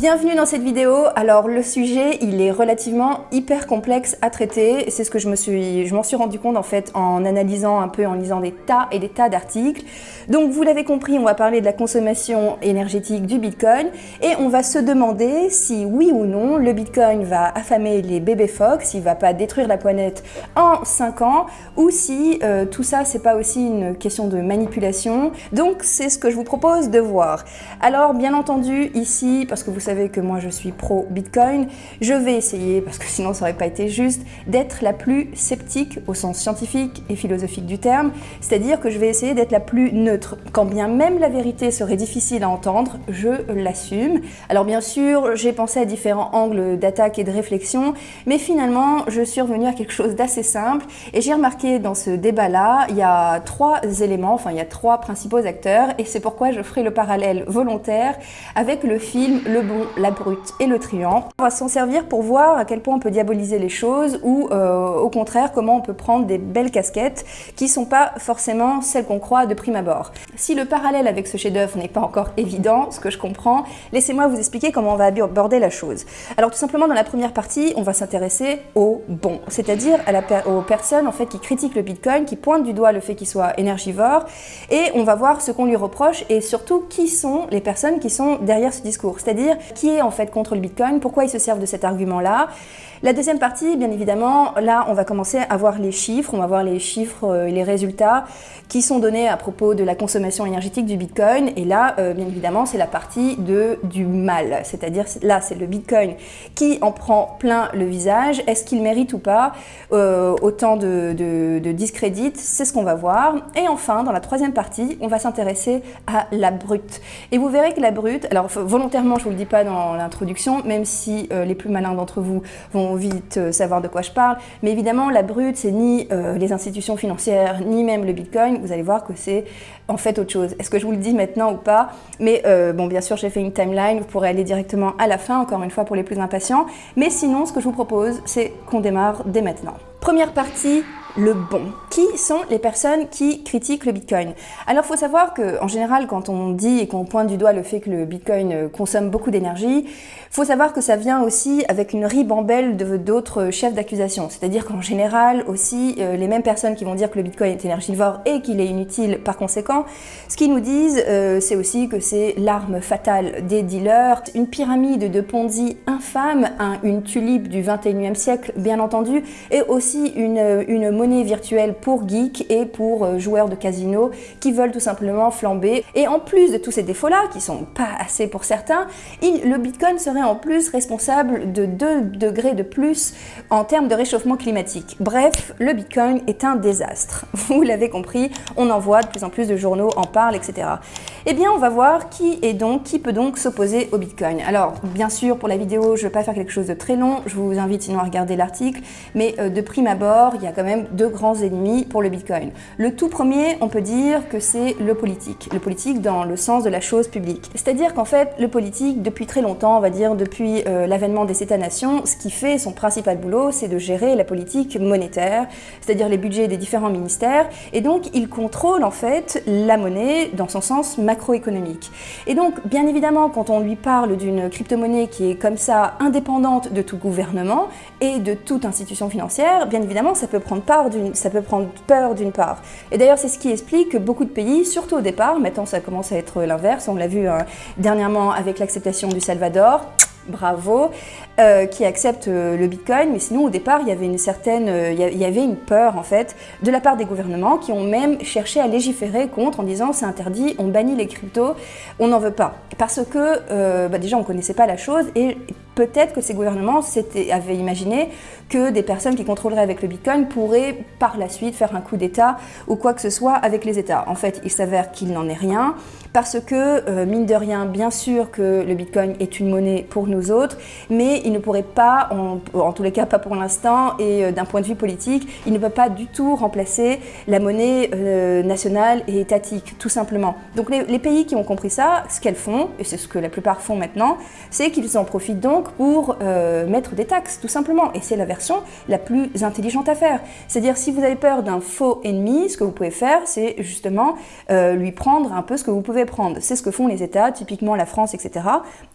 Bienvenue dans cette vidéo. Alors le sujet, il est relativement hyper complexe à traiter. C'est ce que je me suis, m'en suis rendu compte en fait en analysant un peu, en lisant des tas et des tas d'articles. Donc vous l'avez compris, on va parler de la consommation énergétique du Bitcoin et on va se demander si oui ou non le Bitcoin va affamer les bébés phoques, s'il va pas détruire la planète en 5 ans ou si euh, tout ça c'est pas aussi une question de manipulation. Donc c'est ce que je vous propose de voir. Alors bien entendu ici, parce que vous savez que moi je suis pro Bitcoin, je vais essayer, parce que sinon ça aurait pas été juste, d'être la plus sceptique au sens scientifique et philosophique du terme, c'est-à-dire que je vais essayer d'être la plus neutre. Quand bien même la vérité serait difficile à entendre, je l'assume. Alors bien sûr, j'ai pensé à différents angles d'attaque et de réflexion, mais finalement je suis revenue à quelque chose d'assez simple et j'ai remarqué dans ce débat-là, il y a trois éléments, enfin il y a trois principaux acteurs et c'est pourquoi je ferai le parallèle volontaire avec le film Le Bon la brute et le triangle. On va s'en servir pour voir à quel point on peut diaboliser les choses ou euh, au contraire comment on peut prendre des belles casquettes qui sont pas forcément celles qu'on croit de prime abord. Si le parallèle avec ce chef-d'œuvre n'est pas encore évident, ce que je comprends, laissez-moi vous expliquer comment on va aborder la chose. Alors tout simplement dans la première partie, on va s'intéresser au bon, c'est-à-dire aux personnes en fait qui critiquent le Bitcoin, qui pointent du doigt le fait qu'il soit énergivore et on va voir ce qu'on lui reproche et surtout qui sont les personnes qui sont derrière ce discours, c'est-à-dire qui est en fait contre le Bitcoin, pourquoi ils se servent de cet argument-là? La deuxième partie, bien évidemment, là on va commencer à voir les chiffres, on va voir les chiffres euh, et les résultats qui sont donnés à propos de la consommation énergétique du Bitcoin. Et là, euh, bien évidemment, c'est la partie de, du mal, c'est-à-dire là c'est le Bitcoin qui en prend plein le visage. Est-ce qu'il mérite ou pas euh, autant de, de, de discrédit C'est ce qu'on va voir. Et enfin, dans la troisième partie, on va s'intéresser à la brute. Et vous verrez que la brute, alors volontairement je vous le dis pas dans l'introduction, même si euh, les plus malins d'entre vous vont vite euh, savoir de quoi je parle. Mais évidemment, la brute, c'est ni euh, les institutions financières, ni même le Bitcoin. Vous allez voir que c'est en fait autre chose. Est-ce que je vous le dis maintenant ou pas? Mais bon, bien sûr, j'ai fait une timeline. Vous pourrez aller directement à la fin, encore une fois, pour les plus impatients. Mais sinon, ce que je vous propose, c'est qu'on démarre dès maintenant. Première partie, le bon. Qui sont les personnes qui critiquent le Bitcoin? Alors, il faut savoir qu'en général, quand on dit et qu'on pointe du doigt le fait que le Bitcoin euh, consomme beaucoup d'énergie, faut savoir que ça vient aussi avec une ribambelle d'autres chefs d'accusation. C'est-à-dire qu'en général, aussi, euh, les mêmes personnes qui vont dire que le Bitcoin est énergivore et qu'il est inutile par conséquent, ce qu'ils nous disent, euh, c'est aussi que c'est l'arme fatale des dealers, une pyramide de Ponzi infâme, une tulipe du 21e siècle, bien entendu, et aussi une, monnaie virtuelle pour geeks et pour euh, joueurs de casino qui veulent tout simplement flamber. Et en plus de tous ces défauts-là, qui sont pas assez pour certains, le Bitcoin serait en plus responsable de 2 degrés de plus en termes de réchauffement climatique. Bref, le Bitcoin est un désastre. Vous l'avez compris, on en voit de plus en plus de journaux en parlent, etc. Eh bien, on va voir qui est donc, qui peut donc s'opposer au Bitcoin. Alors, bien sûr, pour la vidéo, je ne vais pas faire quelque chose de très long, je vous invite sinon à regarder l'article, mais euh, de prime abord, il y a quand même deux grands ennemis pour le Bitcoin. Le tout premier, on peut dire que c'est le politique. Le politique dans le sens de la chose publique. C'est-à-dire qu'en fait, le politique, depuis très longtemps, on va dire depuis euh, l'avènement des États-nations, ce qui fait son principal boulot, c'est de gérer la politique monétaire, c'est-à-dire les budgets des différents ministères, et donc il contrôle en fait la monnaie dans son sens macroéconomique. Et donc, bien évidemment, quand on lui parle d'une crypto-monnaie qui est comme ça indépendante de tout gouvernement et de toute institution financière, bien évidemment, ça peut prendre peur d'une part. Et d'ailleurs, c'est ce qui explique que beaucoup de pays, surtout au départ, maintenant ça commence à être l'inverse, on l'a vu hein, dernièrement avec l'acceptation du Salvador, bravo, euh, qui accepte euh, le Bitcoin, mais sinon au départ il y avait une certaine, euh, il y avait une peur en fait de la part des gouvernements qui ont même cherché à légiférer contre en disant c'est interdit, on bannit les cryptos, on n'en veut pas. Parce que bah, déjà on connaissait pas la chose et peut-être que ces gouvernements avaient imaginé que des personnes qui contrôleraient avec le Bitcoin pourraient par la suite faire un coup d'État ou quoi que ce soit avec les États. En fait, il s'avère qu'il n'en est rien parce que, mine de rien, bien sûr que le Bitcoin est une monnaie pour nous autres, mais il ne pourrait pas, en, tous les cas pas pour l'instant, et euh, d'un point de vue politique, il ne peut pas du tout remplacer la monnaie euh, nationale et étatique, tout simplement. Donc les, pays qui ont compris ça, ce qu'elles font, et c'est ce que la plupart font maintenant, c'est qu'ils en profitent donc pour euh, mettre des taxes, tout simplement. Et c'est la version la plus intelligente à faire. C'est-à-dire, si vous avez peur d'un faux ennemi, ce que vous pouvez faire, c'est justement lui prendre un peu ce que vous pouvez prendre. C'est ce que font les États, typiquement la France, etc.,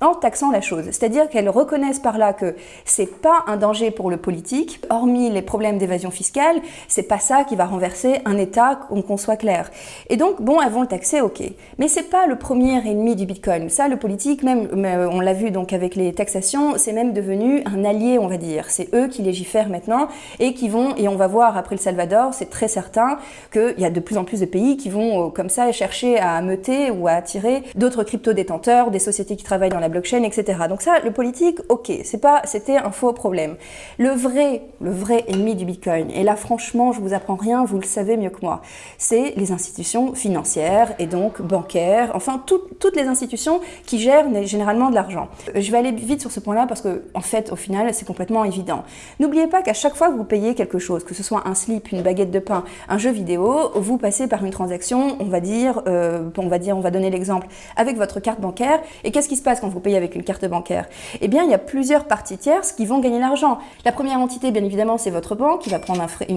en taxant la chose. C'est-à-dire qu'elles reconnaissent par là que c'est pas un danger pour le politique, hormis les problèmes d'évasion fiscale, c'est pas ça qui va renverser un État, qu'on soit clair. Et donc, bon, elles vont le taxer, ok. Mais c'est pas le premier ennemi du Bitcoin. Ça, le politique, même, euh, on l'a vu donc avec les taxations, c'est même devenu un allié, on va dire. C'est eux qui légifèrent maintenant et qui vont, et on va voir après le Salvador, c'est très certain qu'il y a de plus en plus de pays qui vont euh, comme ça chercher à ameuter ou à attirer d'autres crypto-détenteurs, des sociétés qui travaillent dans la blockchain, etc. Donc ça, le politique, ok, c'est pas, c'était un faux problème. Le vrai, le vrai ennemi du Bitcoin, et là franchement, je vous apprends rien, vous le savez mieux que moi, c'est les institutions financières et donc bancaires, enfin toutes les institutions qui gèrent généralement de l'argent. Euh, je vais aller vite sur ce point-là parce que en fait, au final, c'est complètement évident. N'oubliez pas qu'à chaque fois que vous payez quelque chose, que ce soit un slip, une baguette de pain, un jeu vidéo, vous passez par une transaction, on va dire, euh, on va dire, on va donner l'exemple, avec votre carte bancaire. Et qu'est-ce qui se passe quand vous payez avec une carte bancaire? Eh bien, il y a plusieurs parties tierces qui vont gagner l'argent. La première entité, bien évidemment, c'est votre banque qui va prendre un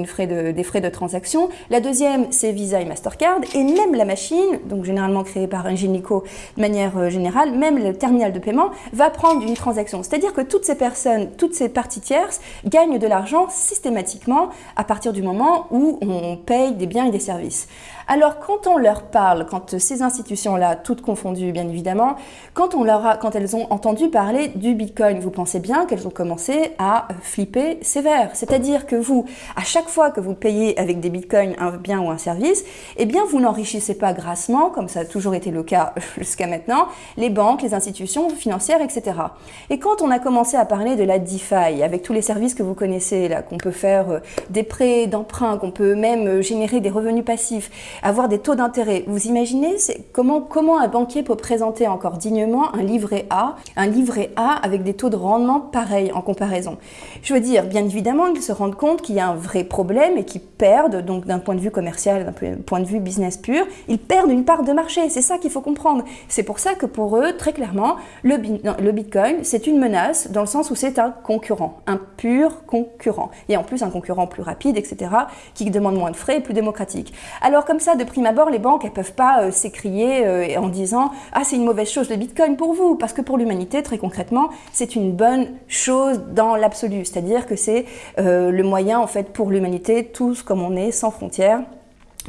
des frais de transaction. La deuxième, c'est Visa et Mastercard. Et même la machine, donc généralement créée par Ingenico de manière euh, générale, même le terminal de paiement va prendre une transaction. C'est-à-dire que toutes ces personnes, toutes ces parties tierces gagnent de l'argent systématiquement à partir du moment où on paye des biens et des services. Alors quand on leur parle, quand ces institutions-là, toutes confondues bien évidemment, quand, on leur a, quand elles ont entendu parler du Bitcoin, vous pensez bien qu'elles ont commencé à flipper sévère. C'est-à-dire que vous, à chaque fois que vous payez avec des Bitcoins un bien ou un service, eh bien vous n'enrichissez pas grassement, comme ça a toujours été le cas jusqu'à maintenant, les banques, les institutions financières, etc. Et quand on a commencé à parler de la DeFi, avec tous les services que vous connaissez, là, qu'on peut faire euh, des prêts, d'emprunt, qu'on peut même euh, générer des revenus passifs, avoir des taux d'intérêt. Vous imaginez comment, comment un banquier peut présenter encore dignement un livret A, un livret A avec des taux de rendement pareils en comparaison Je veux dire, bien évidemment, ils se rendent compte qu'il y a un vrai problème et qu'ils perdent, donc d'un point de vue commercial, d'un point de vue business pur, ils perdent une part de marché. C'est ça qu'il faut comprendre. C'est pour ça que pour eux, très clairement, le, Bitcoin, c'est une menace dans le sens où c'est un concurrent, un pur concurrent. Et en plus, un concurrent plus rapide, etc., qui demande moins de frais et plus démocratique. Alors comme ça, de prime abord, les banques, elles peuvent pas euh, s'écrier euh, en disant « Ah, c'est une mauvaise chose le Bitcoin pour vous », parce que pour l'humanité, très concrètement, c'est une bonne chose dans l'absolu. C'est-à-dire que c'est euh, le moyen, en fait, pour l'humanité, tous comme on est, sans frontières,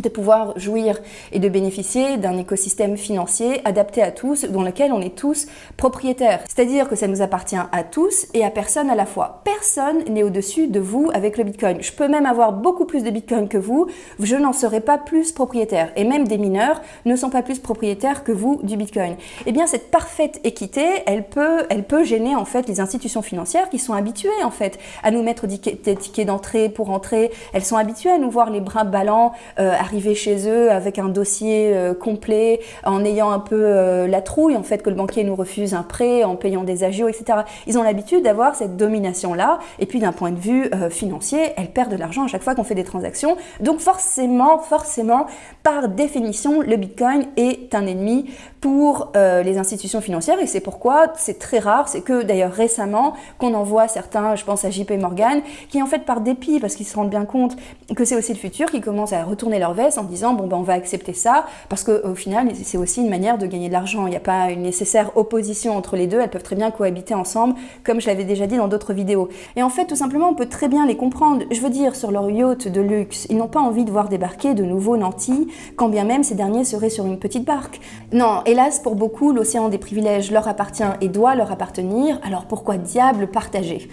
de pouvoir jouir et de bénéficier d'un écosystème financier adapté à tous, dans lequel on est tous propriétaires. C'est-à-dire que ça nous appartient à tous et à personne à la fois. Personne n'est au-dessus de vous avec le Bitcoin. Je peux même avoir beaucoup plus de Bitcoin que vous, je n'en serai pas plus propriétaire. Et même des mineurs ne sont pas plus propriétaires que vous du Bitcoin. Eh bien, cette parfaite équité, elle peut, elle peut gêner en fait les institutions financières qui sont habituées en fait à nous mettre des tickets d'entrée pour entrer. Elles sont habituées à nous voir les bras ballants, euh, arriver chez eux avec un dossier euh, complet, en ayant un peu euh, la trouille, en fait, que le banquier nous refuse un prêt, en payant des agios, etc. Ils ont l'habitude d'avoir cette domination-là, et puis d'un point de vue euh, financier, elles perdent de l'argent à chaque fois qu'on fait des transactions. Donc forcément, forcément, par définition, le Bitcoin est un ennemi pour les institutions financières, et c'est pourquoi c'est très rare, c'est que d'ailleurs récemment, qu'on en voit certains, je pense à JP Morgan, qui en fait par dépit, parce qu'ils se rendent bien compte que c'est aussi le futur, qui commencent à retourner leur en disant bon ben on va accepter ça parce qu'au final c'est aussi une manière de gagner de l'argent. Il n'y a pas une nécessaire opposition entre les deux, elles peuvent très bien cohabiter ensemble comme je l'avais déjà dit dans d'autres vidéos. Et en fait tout simplement on peut très bien les comprendre. Je veux dire sur leur yacht de luxe, ils n'ont pas envie de voir débarquer de nouveaux nantis quand bien même ces derniers seraient sur une petite barque. Non, hélas pour beaucoup l'océan des privilèges leur appartient et doit leur appartenir, alors pourquoi diable partager?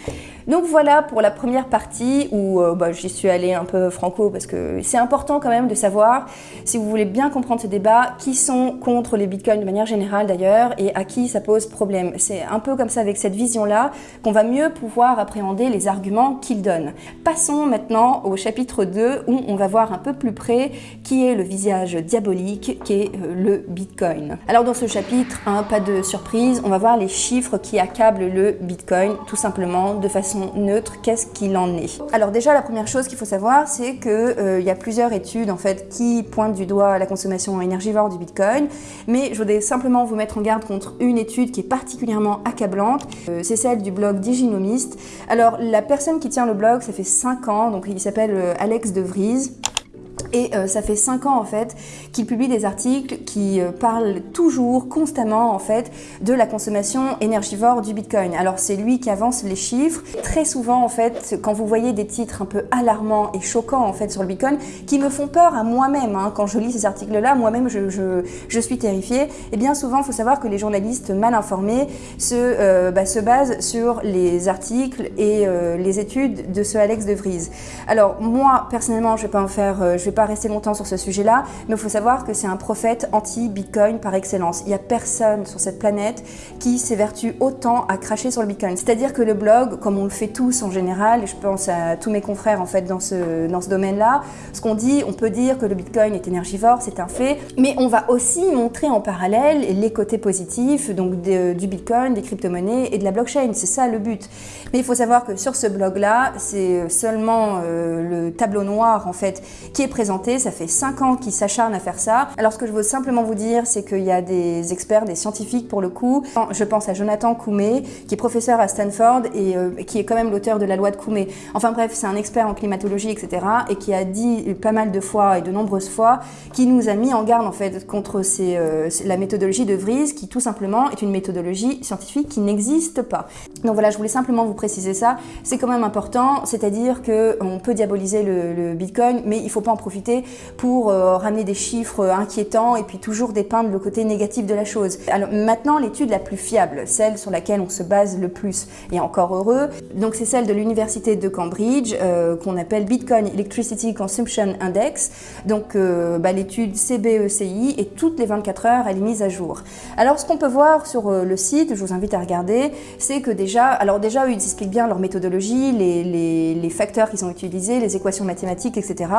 Donc voilà pour la première partie où euh, bah, j'y suis allée un peu franco parce que c'est important quand même de savoir, si vous voulez bien comprendre ce débat, qui sont contre les bitcoins de manière générale d'ailleurs et à qui ça pose problème. C'est un peu comme ça avec cette vision-là qu'on va mieux pouvoir appréhender les arguments qu'ils donnent. Passons maintenant au chapitre 2 où on va voir un peu plus près qui est le visage diabolique qui est euh, le bitcoin. Alors dans ce chapitre, hein, pas de surprise, on va voir les chiffres qui accablent le bitcoin tout simplement de façon neutre, qu'est-ce qu'il en est? Alors déjà, la première chose qu'il faut savoir, c'est qu'il euh, y a plusieurs études en qui pointent du doigt la consommation énergivore du Bitcoin, mais je voudrais simplement vous mettre en garde contre une étude qui est particulièrement accablante. Euh, c'est celle du blog Diginomist. Alors la personne qui tient le blog, ça fait 5 ans, donc il s'appelle euh, Alex De Vries. Et euh, ça fait 5 ans en fait qu'il publie des articles qui euh, parlent toujours, constamment en fait, de la consommation énergivore du Bitcoin. Alors c'est lui qui avance les chiffres. Très souvent en fait, quand vous voyez des titres un peu alarmants et choquants en fait sur le Bitcoin, qui me font peur à moi-même, hein, quand je lis ces articles-là, moi-même je, je, je, suis terrifiée, et eh bien souvent il faut savoir que les journalistes mal informés se, euh, bah, se basent sur les articles et les études de ce Alex de Vries. Alors moi personnellement je vais pas en faire, pas rester longtemps sur ce sujet-là, mais il faut savoir que c'est un prophète anti-Bitcoin par excellence. Il n'y a personne sur cette planète qui s'évertue autant à cracher sur le Bitcoin. C'est-à-dire que le blog, comme on le fait tous en général, et je pense à tous mes confrères en fait dans ce, dans ce domaine-là, ce qu'on dit, on peut dire que le Bitcoin est énergivore, c'est un fait, mais on va aussi montrer en parallèle les côtés positifs donc du Bitcoin, des crypto-monnaies et de la blockchain. C'est ça le but. Mais il faut savoir que sur ce blog-là, c'est seulement euh, le tableau noir en fait qui est présent ça fait 5 ans qu'ils s'acharnent à faire ça. Alors ce que je veux simplement vous dire, c'est qu'il y a des experts, des scientifiques pour le coup. Je pense à Jonathan Koumé, qui est professeur à Stanford et euh, qui est quand même l'auteur de la loi de Koumé. Enfin bref, c'est un expert en climatologie, etc. et qui a dit pas mal de fois et de nombreuses fois, qui nous a mis en garde en fait contre euh, la méthodologie de Vries, qui tout simplement est une méthodologie scientifique qui n'existe pas. Donc voilà, je voulais simplement vous préciser ça. C'est quand même important, c'est-à-dire qu'on peut diaboliser le, le Bitcoin, mais il ne faut pas en profiter pour euh, ramener des chiffres inquiétants et puis toujours dépeindre le côté négatif de la chose. Alors maintenant, l'étude la plus fiable, celle sur laquelle on se base le plus, et encore heureux, donc c'est celle de l'université de Cambridge euh, qu'on appelle Bitcoin Electricity Consumption Index. Donc euh, bah, l'étude CBECI et toutes les 24 heures, elle est mise à jour. Alors ce qu'on peut voir sur le site, je vous invite à regarder, c'est que déjà, alors déjà ils expliquent bien leur méthodologie, les facteurs qu'ils ont utilisés, les équations mathématiques, etc.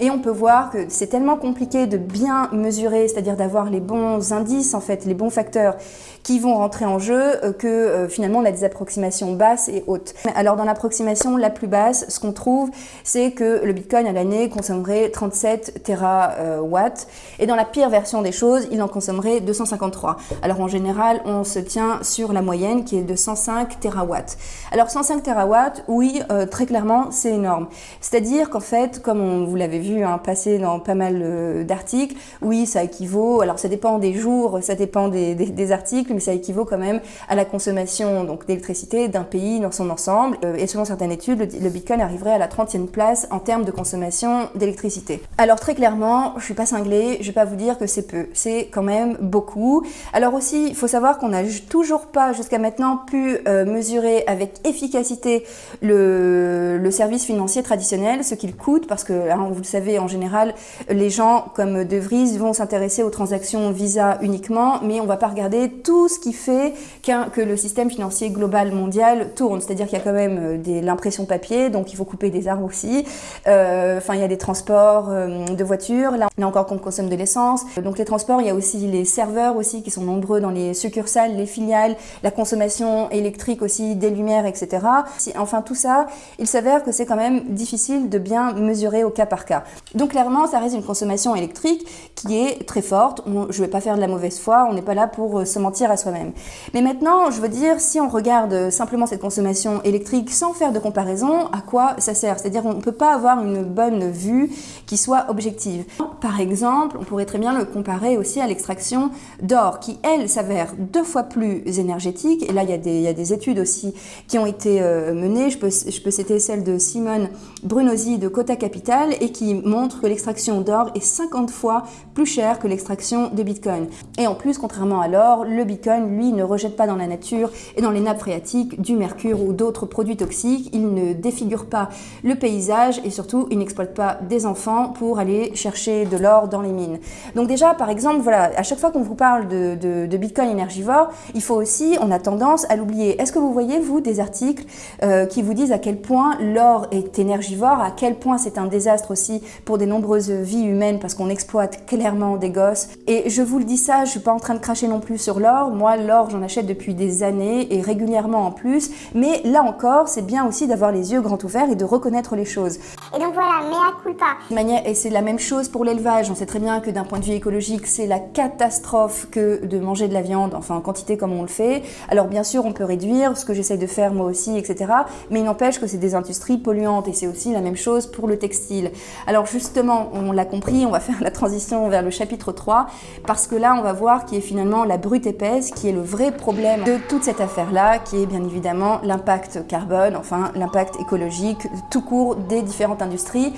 Et on peut voir que c'est tellement compliqué de bien mesurer, c'est-à-dire d'avoir les bons indices, en fait, les bons facteurs qui vont rentrer en jeu, euh, que euh, finalement on a des approximations basses et hautes. Alors dans l'approximation la plus basse, ce qu'on trouve, c'est que le Bitcoin à l'année consommerait 37 terawatts, et dans la pire version des choses, il en consommerait 253. Alors en général, on se tient sur la moyenne qui est de 105 terawatts. Alors 105 terawatts, oui, euh, très clairement, c'est énorme. C'est-à-dire qu'en fait, comme on, vous l'avez vu, passer dans pas mal euh, d'articles. Oui, ça équivaut, alors ça dépend des jours, ça dépend des, articles, mais ça équivaut quand même à la consommation d'électricité d'un pays dans son ensemble. Euh, et selon certaines études, le, Bitcoin arriverait à la 30e place en termes de consommation d'électricité. Alors très clairement, je suis pas cinglée, je vais pas vous dire que c'est peu, c'est quand même beaucoup. Alors aussi, il faut savoir qu'on n'a toujours pas jusqu'à maintenant pu euh, mesurer avec efficacité le, le, service financier traditionnel, ce qu'il coûte, parce que hein, vous le savez, en général, les gens comme De Vries vont s'intéresser aux transactions Visa uniquement, mais on ne va pas regarder tout ce qui fait que le système financier global mondial tourne. C'est-à-dire qu'il y a quand même euh, l'impression papier, donc il faut couper des arbres aussi. Euh, enfin, il y a des transports euh, de voitures. Là, là encore qu'on consomme de l'essence. Donc les transports, il y a aussi les serveurs aussi qui sont nombreux dans les succursales, les filiales, la consommation électrique aussi, des lumières, etc. Enfin, tout ça, il s'avère que c'est quand même difficile de bien mesurer au cas par cas. Donc clairement, ça reste une consommation électrique qui est très forte. je ne vais pas faire de la mauvaise foi, on n'est pas là pour euh, se mentir à soi-même. Mais maintenant, je veux dire, si on regarde simplement cette consommation électrique sans faire de comparaison, à quoi ça sert? C'est-à-dire qu'on ne peut pas avoir une bonne vue qui soit objective. Par exemple, on pourrait très bien le comparer aussi à l'extraction d'or, qui, elle, s'avère deux fois plus énergétique. Et là, il y a des, il y a des études aussi qui ont été euh, menées. Je peux, je peux citer celle de Simone Brunosi de Cota Capital et qui montre que l'extraction d'or est 50 fois plus chère que l'extraction de Bitcoin. Et en plus, contrairement à l'or, le Bitcoin, lui, ne rejette pas dans la nature et dans les nappes phréatiques du mercure ou d'autres produits toxiques. Il ne défigure pas le paysage et surtout, il n'exploite pas des enfants pour aller chercher de l'or dans les mines. Donc déjà, par exemple, voilà, à chaque fois qu'on vous parle de, de, Bitcoin énergivore, il faut aussi, on a tendance à l'oublier. Est-ce que vous voyez, vous, des articles euh, qui vous disent à quel point l'or est énergivore, à quel point c'est un désastre aussi pour des nombreuses vies humaines parce qu'on exploite clairement des gosses. Et je vous le dis ça, je suis pas en train de cracher non plus sur l'or. Moi, l'or, j'en achète depuis des années et régulièrement en plus. Mais là encore, c'est bien aussi d'avoir les yeux grands ouverts et de reconnaître les choses. Et donc voilà, mea culpa. Manière, et c'est la même chose pour l'élevage. On sait très bien que d'un point de vue écologique, c'est la catastrophe que de manger de la viande, enfin en quantité comme on le fait. Alors bien sûr, on peut réduire, ce que j'essaye de faire moi aussi, etc. Mais il n'empêche que c'est des industries polluantes et c'est aussi la même chose pour le textile. Alors justement, on l'a compris, on va faire la transition vers le chapitre 3 parce que là, on va voir qui est finalement la brute épaisse, qui est le vrai problème de toute cette affaire-là, qui est bien évidemment l'impact carbone, enfin l'impact écologique tout court des différentes industries.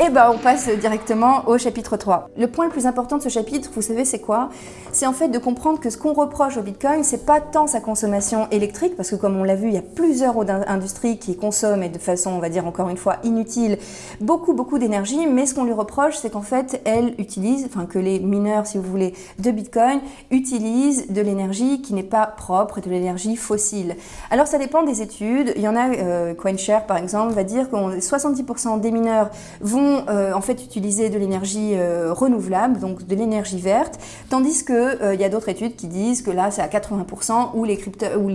Et eh ben on passe directement au chapitre 3. Le point le plus important de ce chapitre, vous savez c'est quoi? C'est en fait de comprendre que ce qu'on reproche au Bitcoin, c'est pas tant sa consommation électrique, parce que comme on l'a vu, il y a plusieurs industries qui consomment, et de façon, on va dire encore une fois, inutile, beaucoup beaucoup d'énergie, mais ce qu'on lui reproche, c'est qu'en fait, elle utilise, enfin que les mineurs, si vous voulez, de Bitcoin, utilisent de l'énergie qui n'est pas propre, de l'énergie fossile. Alors ça dépend des études, il y en a, euh, CoinShare par exemple, va dire que 70% des mineurs vont euh, en fait utiliser de l'énergie euh, renouvelable, donc de l'énergie verte, tandis qu'il euh, il y a d'autres études qui disent que là c'est à 80% où les, où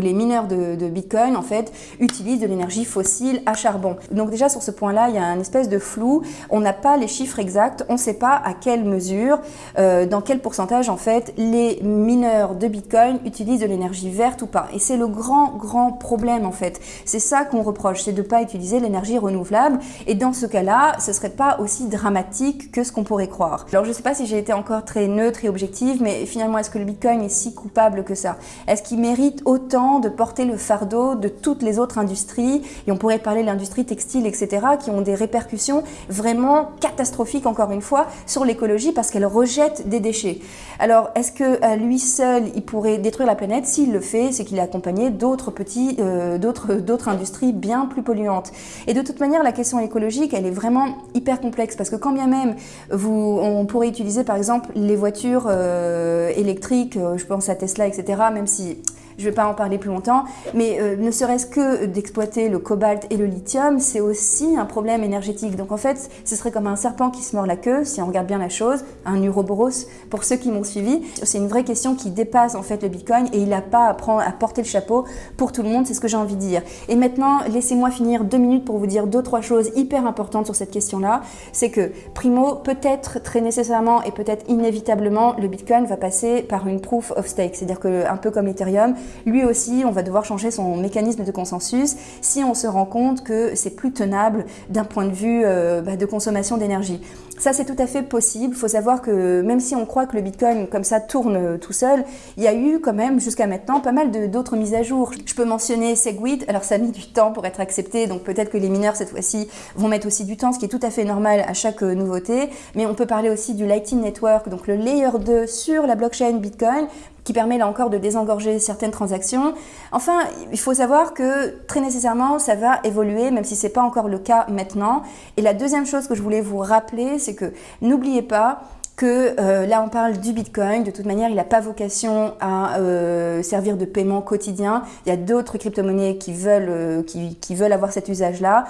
les, mineurs de, de, Bitcoin en fait utilisent de l'énergie fossile à charbon. Donc déjà sur ce point-là, il y a un espèce de flou, on n'a pas les chiffres exacts, on ne sait pas à quelle mesure, dans quel pourcentage en fait les mineurs de Bitcoin utilisent de l'énergie verte ou pas. Et c'est le grand grand problème en fait. C'est ça qu'on reproche, c'est de ne pas utiliser l'énergie renouvelable. Et dans ce cas-là, ce serait pas aussi dramatique que ce qu'on pourrait croire. Alors je sais pas si j'ai été encore très neutre et objective, mais finalement est-ce que le Bitcoin est si coupable que ça? Est-ce qu'il mérite autant de porter le fardeau de toutes les autres industries? Et on pourrait parler de l'industrie textile, etc., qui ont des répercussions vraiment catastrophiques, encore une fois, sur l'écologie parce qu'elle rejette des déchets. Alors est-ce que à lui seul, il pourrait détruire la planète? S'il le fait, c'est qu'il est accompagné d'autres petits, euh, d'autres industries bien plus polluantes. Et de toute manière, la question écologique, elle est vraiment hyper complexe parce que quand bien même vous, on pourrait utiliser par exemple les voitures euh, électriques, euh, je pense à Tesla, etc., même si je ne vais pas en parler plus longtemps, mais euh, ne serait-ce que d'exploiter le cobalt et le lithium, c'est aussi un problème énergétique. Donc en fait, ce serait comme un serpent qui se mord la queue, si on regarde bien la chose, un uroboros pour ceux qui m'ont suivi. C'est une vraie question qui dépasse en fait le Bitcoin et il n'a pas à, prendre, à porter le chapeau pour tout le monde, c'est ce que j'ai envie de dire. Et maintenant, laissez-moi finir deux minutes pour vous dire deux, trois choses hyper importantes sur cette question-là. C'est que, primo, peut-être très nécessairement et peut-être inévitablement, le Bitcoin va passer par une proof of stake, c'est-à-dire que un peu comme Ethereum, lui aussi, on va devoir changer son mécanisme de consensus si on se rend compte que c'est plus tenable d'un point de vue euh, bah, de consommation d'énergie. Ça, c'est tout à fait possible. Il faut savoir que même si on croit que le Bitcoin, comme ça, tourne euh, tout seul, il y a eu quand même, jusqu'à maintenant, pas mal d'autres mises à jour. Je peux mentionner Segwit. Alors, ça a mis du temps pour être accepté, donc peut-être que les mineurs, cette fois-ci, vont mettre aussi du temps, ce qui est tout à fait normal à chaque euh, nouveauté. Mais on peut parler aussi du Lightning Network, donc le layer 2 sur la blockchain Bitcoin, qui permet là encore de désengorger certaines transactions. Enfin, il faut savoir que très nécessairement, ça va évoluer, même si ce n'est pas encore le cas maintenant. Et la deuxième chose que je voulais vous rappeler, c'est que n'oubliez pas que euh, là on parle du Bitcoin, de toute manière il n'a pas vocation à euh, servir de paiement quotidien. Il y a d'autres crypto-monnaies qui, veulent euh, qui, veulent avoir cet usage-là.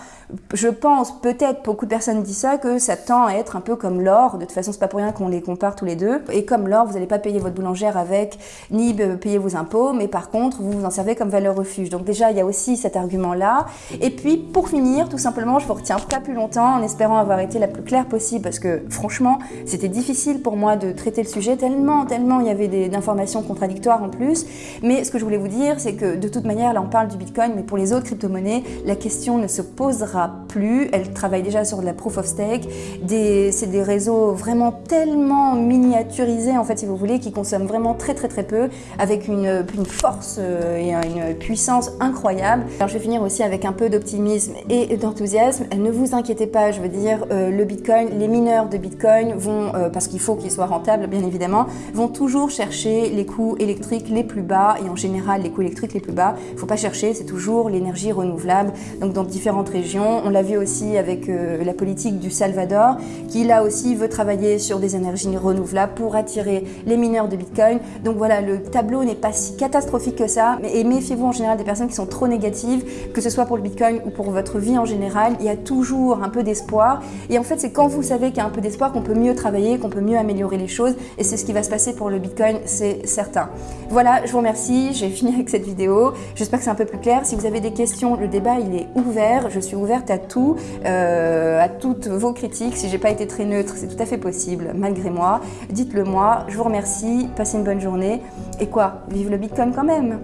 Je pense, peut-être, beaucoup de personnes disent ça, que ça tend à être un peu comme l'or. De toute façon, c'est pas pour rien qu'on les compare tous les deux. Et comme l'or, vous n'allez pas payer votre boulangère avec, ni payer vos impôts, mais par contre, vous vous en servez comme valeur refuge. Donc déjà, il y a aussi cet argument-là. Et puis, pour finir, tout simplement, je vous retiens pas plus longtemps en espérant avoir été la plus claire possible, parce que franchement, c'était difficile pour moi de traiter le sujet, tellement, tellement il y avait d'informations contradictoires en plus. Mais ce que je voulais vous dire, c'est que de toute manière, là on parle du Bitcoin, mais pour les autres crypto-monnaies, la question ne se posera plus. Elle travaille déjà sur de la proof of stake. C'est des réseaux vraiment tellement miniaturisés, en fait, si vous voulez, qui consomment vraiment très très très peu, avec une, une force euh, et une puissance incroyable. Alors je vais finir aussi avec un peu d'optimisme et d'enthousiasme. Ne vous inquiétez pas, je veux dire, euh, le Bitcoin, les mineurs de Bitcoin vont, euh, parce parce qu'il faut qu'ils soient rentables bien évidemment, vont toujours chercher les coûts électriques les plus bas et en général les coûts électriques les plus bas. Il ne faut pas chercher, c'est toujours l'énergie renouvelable. Donc dans différentes régions, on l'a vu aussi avec euh, la politique du Salvador qui là aussi veut travailler sur des énergies renouvelables pour attirer les mineurs de Bitcoin. Donc voilà, le tableau n'est pas si catastrophique que ça, mais méfiez-vous en général des personnes qui sont trop négatives, que ce soit pour le Bitcoin ou pour votre vie en général, il y a toujours un peu d'espoir. Et en fait, c'est quand vous savez qu'il y a un peu d'espoir qu'on peut mieux travailler, qu'on peut mieux améliorer les choses. Et c'est ce qui va se passer pour le Bitcoin, c'est certain. Voilà, je vous remercie. J'ai fini avec cette vidéo. J'espère que c'est un peu plus clair. Si vous avez des questions, le débat, il est ouvert. Je suis ouverte à tout, euh, à toutes vos critiques. Si j'ai pas été très neutre, c'est tout à fait possible, malgré moi. Dites-le moi. Je vous remercie. Passez une bonne journée. Et quoi? Vive le Bitcoin quand même